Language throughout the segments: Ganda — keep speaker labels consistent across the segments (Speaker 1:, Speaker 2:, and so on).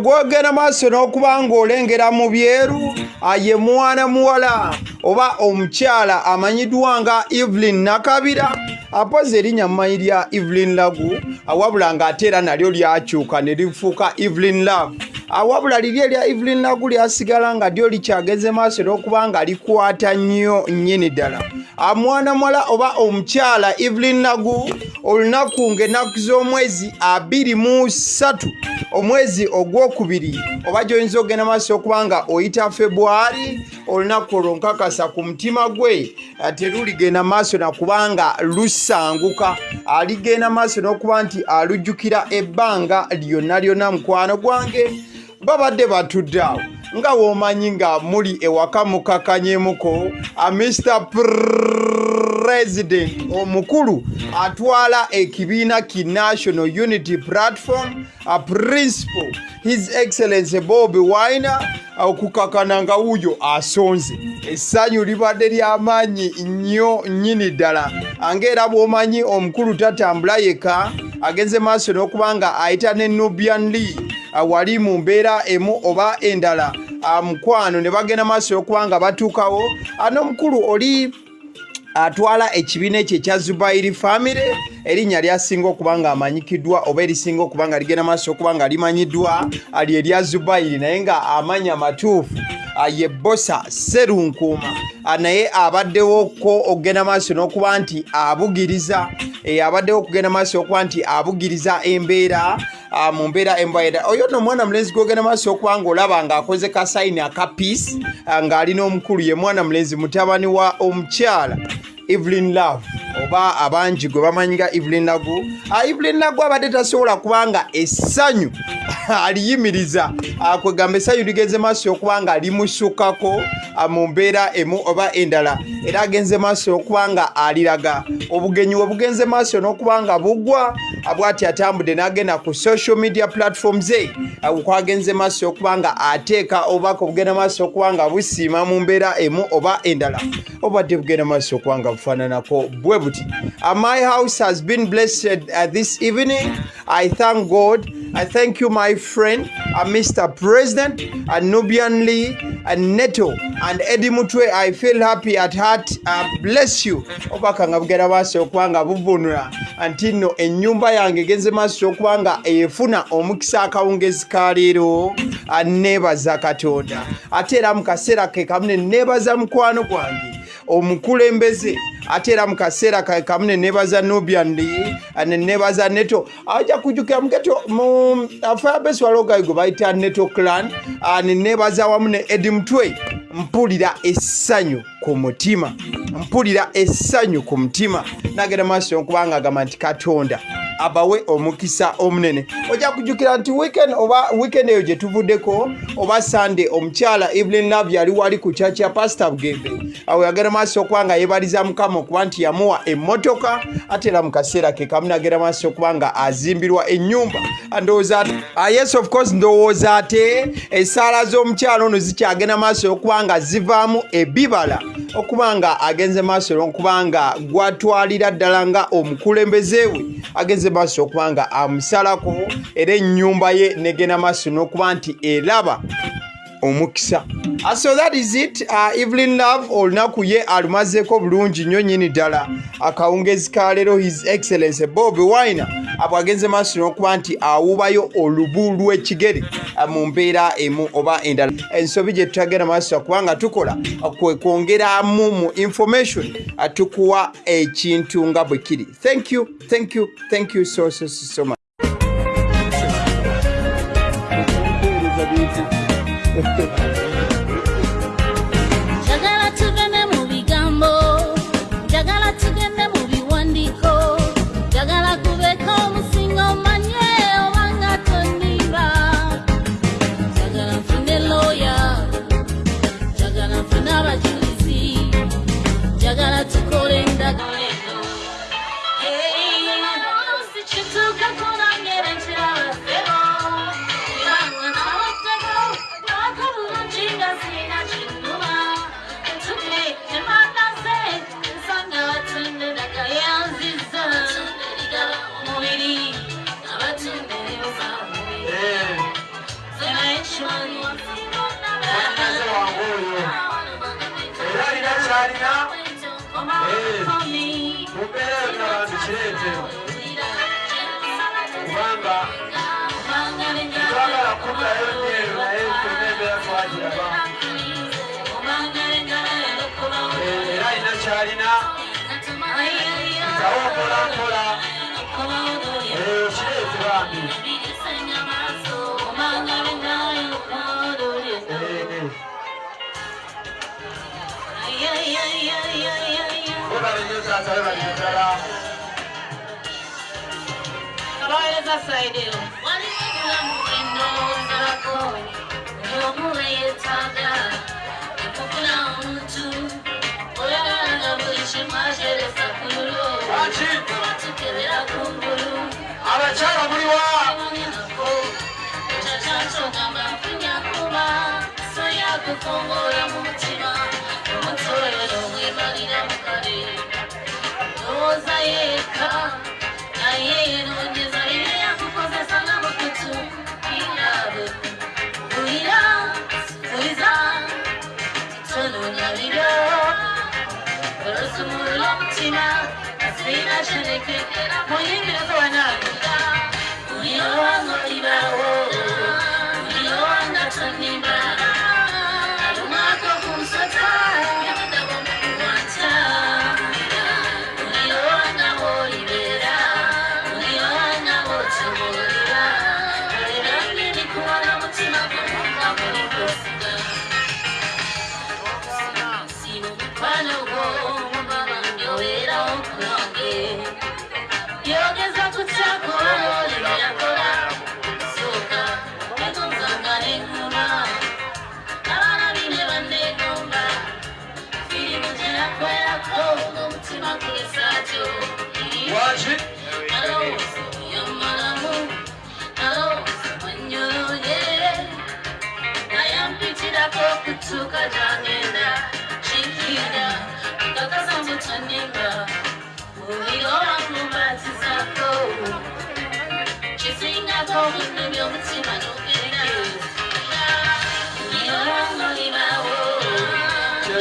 Speaker 1: gwogenda maaso n'okuba ng'olengera mu byeru ye mwana muwala oba omukyala amanyiddwa nga evelyn nakabira apozi erinnya mumanyi lya evelyn lagu awabula ng'ate era nalyo lyakyuka ne lifuuka evelyn love awabula liri erya evelyn lagu lyasigala nga lyo likyageze maaso n'okuba nga likwata nnyo nnyini ddala. Mwana muwala oba omukyala evelyn lagu olunaku ng'ennaku z'omwezi abiri mu ssatu omwezi ogwokubiri oba gyoyinza okugenda maaso okuba nga oyita februari olunaku olwo nkakasa ku mutima gwe teruligenda maaso nakubanga lusanguka. Aligenda maaso n'okuba nti alujjukira ebbanga lyonna lyonna mukwano gwange babadde batudde awo nga woomanyi nga muli ewaka mukakanyemuko mr president omukulu atwala ekibiina ki national unity platform a principal his excellence bob winer okukakana nga wuuyo asonze. Essanyu libadde ly'amaanyi nnyo nnyini ddala. Angaera bw'omanyi omukulu tatambula yeka agenze maaso n'okuba nga ayita ne nubian lee wali mu mbeera emu oba endala. Mukwano ne bagenda maaso y'okuba nga batuukawo. N'omukulu oli atwala ekibiina ekyo ekya zubairi famire erinnya lyasinga okuba nga amanyikiddwa oba erisinga okuba nga ligenda maaso okuba nga limanyiddwa ali erya zubairi naye nga amanya matuufu ye bosa serunkuuma naye abaddewoko okugenda maaso n'okuba nti abugiriza abaddewo okugenda maaso okuba nti abugiriza embeera mu mbeera embaeda oyo nno omwana mulenzi gwogenda maaso okuba nga olaba ng'akoze kasayini aka piisi ng'alina omukulu ye mwana mulenzi mutabani wa omukyala evelyn love oba abangi gwe bamanyi nga evelyn lagu evelyn lagu abadde tasobola kubanga essanyu aliyimiriza. Kwegamba essanyu ligenze maaso okuba nga limusukako mu mbeera emu oba endala. Era agenze maaso okuba nga aliraga. Obugenyi we bugenze maaso n'okuba nga bugwa bwati atambudde n'agenda ku social media platform ze kwagenze maaso okuba nga ateeka obubaka obugenda maaso okuba nga busiima mu mbeera emu oba endala. Obadde bugenda maaso okuba nga bufaananako bwe buti. My house has been blessed uh, this evening. I thank god. I thank you my friend uh, mr president uh, nubian lee uh, neto and eddie mutwe. I feel happy at heart. Uh, bless you. Obubaka nga bugenda maaso okuba nga buvunula nti nno ennyumba yange egenze maaso okuba nga efuna omukisa akawungezi ka leero neebaza katonda. Ate era mu kaseera ke kamu ne neebaza mukwano gwange. Omukulembeze ate era mu kaseera kamu ne neebaza nubian ne neebaza neto. Ajja kujjukira mugeto mu firebase walogayi gwe bayita neto clan ne neebaza wamu ne edi mutwe mpulira essanyu ku mutima. Mpulira essanyu ku mutima. Nagenda maaso okubanga agamba nti katonda abawe omukisa omunene. Ojja kujjukira nti weekend oba weekend eyo gye tuvuddeko oba sunday omukyala evelyn love yali wali ku kyaki ya pasita bugembe awo yagenda maaso okuba nga yeebaliza mukama okuba nti yamuwa emmotoka ate era mu kaseera ke kamu nagenda maaso okuba nga azimbirwa ennyumba. Ndowooza yes of course ndowooza ate? Essaala z'omukyala ono zikyagenda maaso okuba nga zivaamu ebibala okuba nga agenze maaso n'okuba nga gwatwalira ddala nga omukulembeze we agenze maaso okuba nga amusalako era ennyumba ye negenda maaso n'okuba nti eraba omukisa. So that is it. Uh, evelyn love olunaku ye alumazeeko bulungi nnyo nnyini ddala. Akawungezi ka leero his excellence bob winer abo agenze maaso n'okuba nti awubayo olubu lw'ekigere mu mbeera emu oba endala. Ensobi gye tutagenda maaso kubanga tukola kwe kwongeramu mu information tukuwa ekintu nga bwe kiri. Thank you thank you thank you so, so, so much
Speaker 2: kupereka vanhu chireedzero kuvamba vakarakuta
Speaker 3: yonyero nayekunebe yakwajiraba era ina kyalina tawo mpolampola eyo kireedzerwambi bakatale bali ddala
Speaker 2: abaweereza sayidi eno waliwo ebulamu bwenonzalako omuwe yeetaaga ekufuna omuntu olagana buli kimu ateresa ku lulo tukebera kungulu
Speaker 3: abakyala muliwa
Speaker 2: ekyakyansonga mba nfunya kuba soya kukongola Mwenye ndio We are.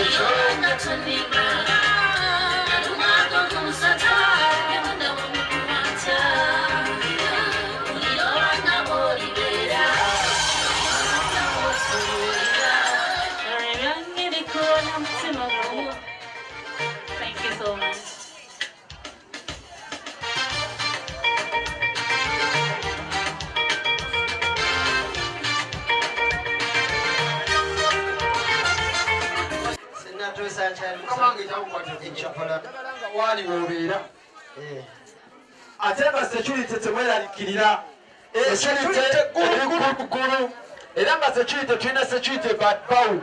Speaker 4: Joga comigo
Speaker 3: kamange kyakukwata
Speaker 4: ekyokola
Speaker 3: waali wobeera. Ate nga security temweralikirira security eri kuggulu era nga security tulina security badbawu